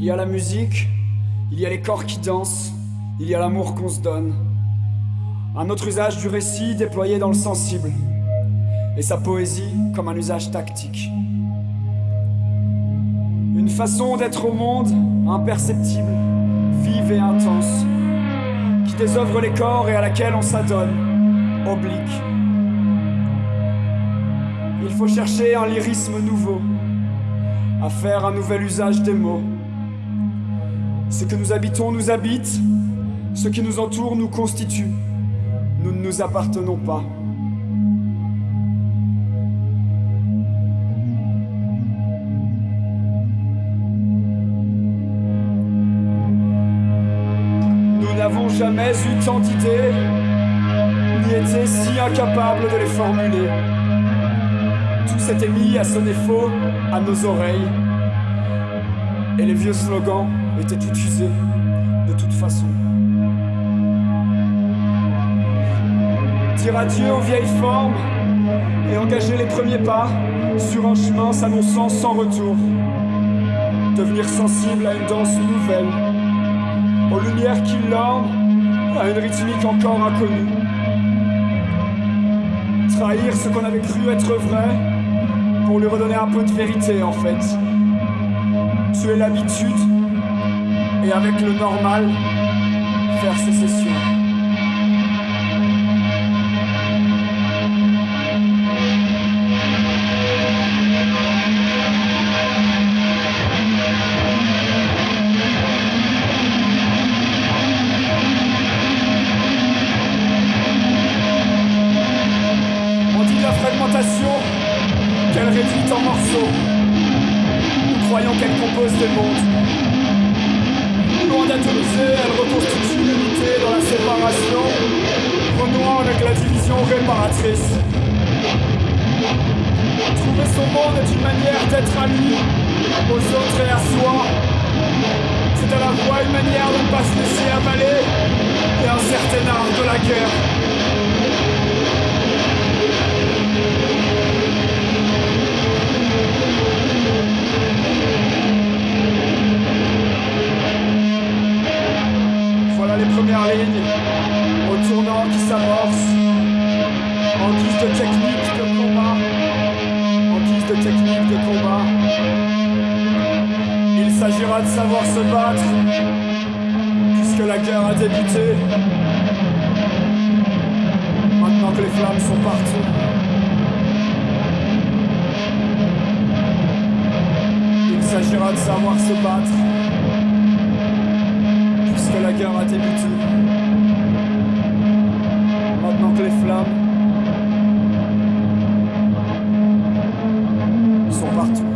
Il y a la musique, il y a les corps qui dansent, il y a l'amour qu'on se donne. Un autre usage du récit déployé dans le sensible, et sa poésie comme un usage tactique. Une façon d'être au monde imperceptible, vive et intense, qui désœuvre les corps et à laquelle on s'adonne, oblique. Il faut chercher un lyrisme nouveau, à faire un nouvel usage des mots. Ce que nous habitons nous habite, ce qui nous entoure nous constitue. Nous ne nous appartenons pas. Nous n'avons jamais eu tant d'idées, ni été si incapables de les formuler. Tout s'était mis à sonner faux à nos oreilles, et les vieux slogans étaient tout de toute façon. Dire adieu aux vieilles formes et engager les premiers pas sur un chemin s'annonçant sans retour. Devenir sensible à une danse nouvelle, aux lumières qui l'ornent, à une rythmique encore inconnue. Trahir ce qu'on avait cru être vrai pour lui redonner un peu de vérité en fait. Tuer l'habitude et avec le normal, faire sécession. On dit la fragmentation qu'elle réduit en morceaux. Nous croyons qu'elle compose des mondes. D'atomiser, elle reconstitue l'unité dans la séparation, renouant avec la division réparatrice. Trouver son monde est une manière d'être ami aux autres et à soi. C'est à la fois une manière de ne pas se laisser avaler et un certain art de la guerre. Premières lignes au tournant qui s'amorce en guise de technique de combat. En guise de technique de combat. Il s'agira de savoir se battre puisque la guerre a débuté. Maintenant que les flammes sont partout. Il s'agira de savoir se battre karaté butu. Maintenant que les flammes sont partout.